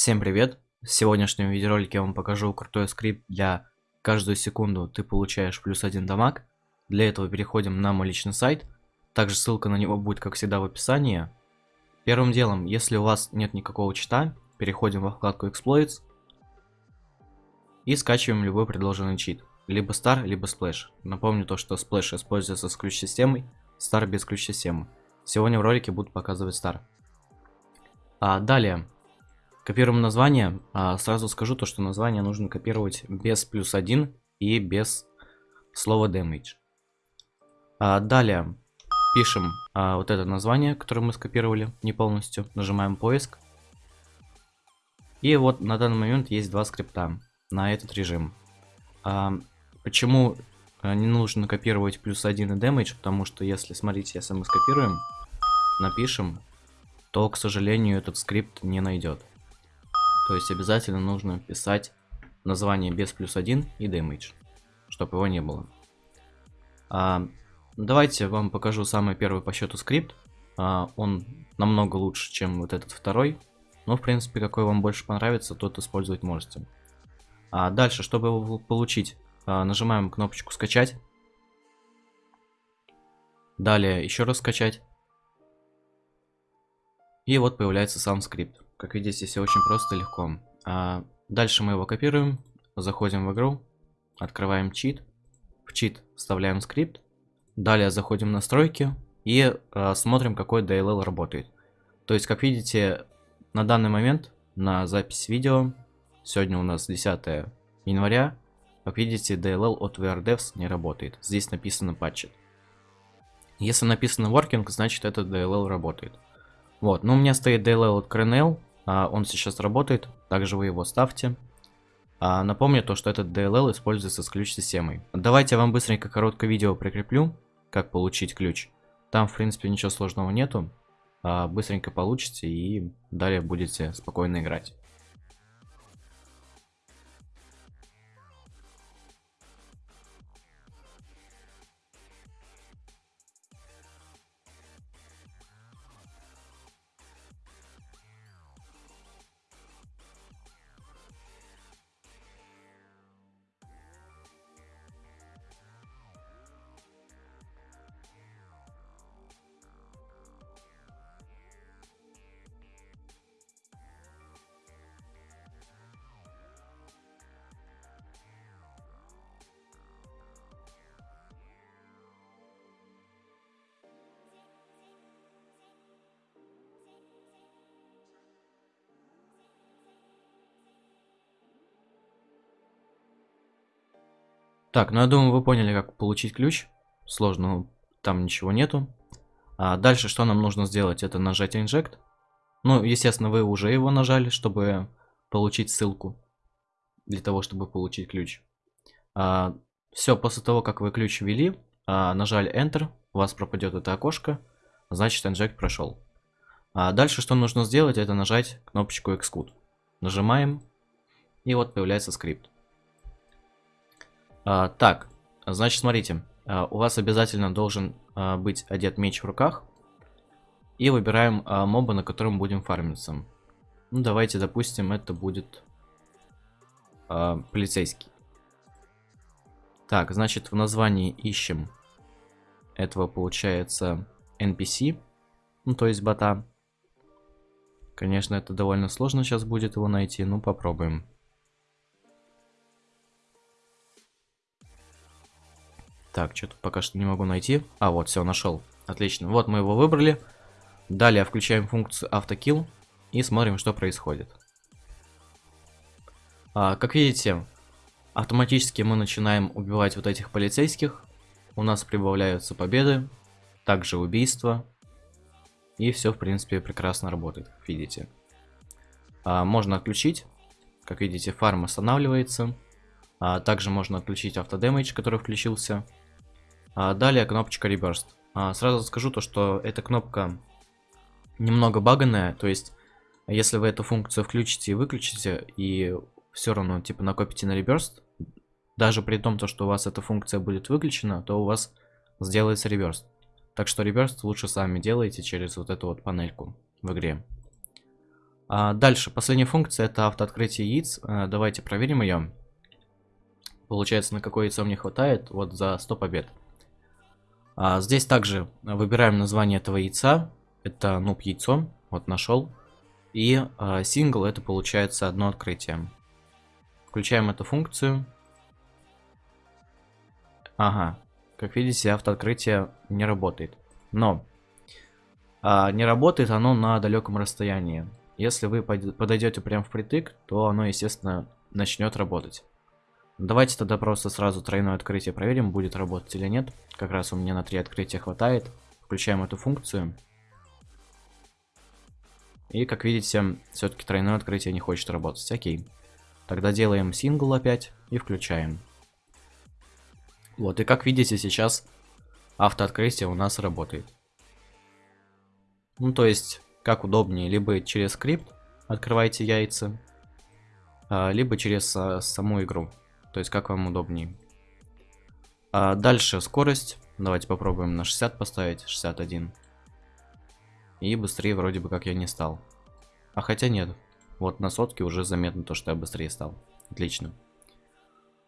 Всем привет! В сегодняшнем видеоролике я вам покажу крутой скрипт для каждую секунду ты получаешь плюс один дамаг. Для этого переходим на мой личный сайт. Также ссылка на него будет, как всегда, в описании. Первым делом, если у вас нет никакого чита, переходим во вкладку Exploits и скачиваем любой предложенный чит. Либо Star, либо Splash. Напомню то, что Splash используется с ключ-системой, Star без ключ-системы. Сегодня в ролике буду показывать Star. А, далее, Копируем название. А, сразу скажу то, что название нужно копировать без плюс 1 и без слова damage. А, далее пишем а, вот это название, которое мы скопировали не полностью. Нажимаем поиск. И вот на данный момент есть два скрипта на этот режим. А, почему а, не нужно копировать плюс 1 и damage? Потому что если, смотрите, если мы скопируем, напишем, то, к сожалению, этот скрипт не найдет. То есть обязательно нужно писать название без плюс 1 и damage, чтобы его не было. А, давайте вам покажу самый первый по счету скрипт. А, он намного лучше, чем вот этот второй. Но, в принципе, какой вам больше понравится, тот использовать можете. А дальше, чтобы его получить, а, нажимаем кнопочку «Скачать». Далее еще раз скачать. И вот появляется сам скрипт. Как видите, все очень просто и легко. А дальше мы его копируем, заходим в игру, открываем чит, в чит вставляем скрипт, далее заходим в настройки и а, смотрим, какой DLL работает. То есть, как видите, на данный момент, на запись видео, сегодня у нас 10 января, как видите, DLL от VRDevs не работает. Здесь написано patched. Если написано working, значит этот DLL работает. Вот, но у меня стоит DLL от Crenel, а, он сейчас работает, также вы его ставьте. А, напомню то, что этот DLL используется с ключ-системой. Давайте я вам быстренько короткое видео прикреплю, как получить ключ. Там, в принципе, ничего сложного нету. А, быстренько получите и далее будете спокойно играть. Так, ну я думаю, вы поняли, как получить ключ. Сложно, там ничего нету. А дальше что нам нужно сделать? Это нажать Inject. Ну, естественно, вы уже его нажали, чтобы получить ссылку. Для того, чтобы получить ключ. А, все, после того, как вы ключ ввели, а, нажали Enter, у вас пропадет это окошко. Значит, Inject прошел. А дальше что нужно сделать? Это нажать кнопочку Xcode. Нажимаем. И вот появляется скрипт. А, так, значит, смотрите. А, у вас обязательно должен а, быть одет меч в руках. И выбираем моба, на котором будем фармиться. Ну, давайте, допустим, это будет полицейский. Так, значит, в названии ищем этого, получается, NPC. Ну, то есть бота. Конечно, это довольно сложно сейчас будет его найти, ну попробуем. Так, что-то пока что не могу найти. А, вот, все, нашел. Отлично. Вот мы его выбрали. Далее включаем функцию автокилл и смотрим, что происходит. А, как видите, автоматически мы начинаем убивать вот этих полицейских. У нас прибавляются победы, также убийства. И все, в принципе, прекрасно работает, как видите. А, можно отключить. Как видите, фарм останавливается. А, также можно отключить автодемидж, который включился. А далее кнопочка Reburst. А, сразу скажу то, что эта кнопка немного баганная, то есть если вы эту функцию включите и выключите, и все равно типа накопите на Reburst, даже при том, то, что у вас эта функция будет выключена, то у вас сделается Reburst. Так что Reburst лучше сами делайте через вот эту вот панельку в игре. А дальше, последняя функция это автооткрытие яиц. А, давайте проверим ее. Получается, на какое яйцо мне хватает. Вот за 100 побед. А, здесь также выбираем название этого яйца. Это нуб яйцо. Вот нашел. И а, сингл это получается одно открытие. Включаем эту функцию. Ага. Как видите, автооткрытие не работает. Но а, не работает оно на далеком расстоянии. Если вы подойдете прям впритык, то оно, естественно, начнет работать. Давайте тогда просто сразу тройное открытие проверим, будет работать или нет. Как раз у меня на три открытия хватает. Включаем эту функцию. И, как видите, все-таки тройное открытие не хочет работать. Окей. Тогда делаем сингл опять и включаем. Вот, и как видите, сейчас автооткрытие у нас работает. Ну, то есть, как удобнее, либо через скрипт открывайте яйца, а, либо через а, саму игру. То есть, как вам удобнее. А дальше скорость. Давайте попробуем на 60 поставить, 61. И быстрее вроде бы как я не стал. А хотя нет. Вот на сотке уже заметно то, что я быстрее стал. Отлично.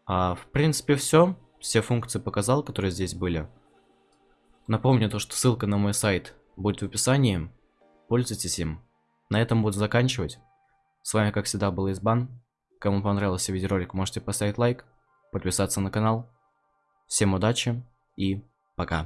А, в принципе, все все функции показал, которые здесь были. Напомню то, что ссылка на мой сайт будет в описании. Пользуйтесь им. На этом буду заканчивать. С вами, как всегда, был Избан. Кому понравился видеоролик, можете поставить лайк, подписаться на канал. Всем удачи и пока.